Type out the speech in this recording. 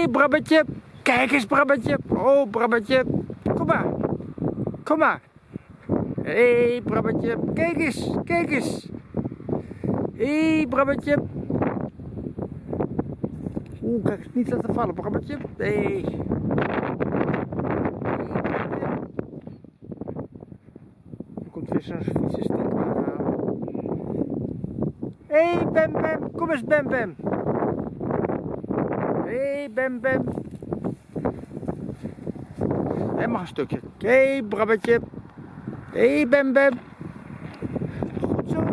hey, Brabbetje. Kijk eens, Brabbetje. Oh, Brabbetje. Kom maar. Kom maar. Hé, hey, Brabbetje. Kijk eens, kijk eens. Hé, hey, Brabbetje. Oeh, kijk eens, niet laten vallen, Brabbetje. Hey. Er komt weer zo'n vieze aan. Hé, hey, Bem Bem. Kom eens, Bem Bem. Bem bem. En mag een stukje. Hey brabbetje. Hé bem bem. Goed zo.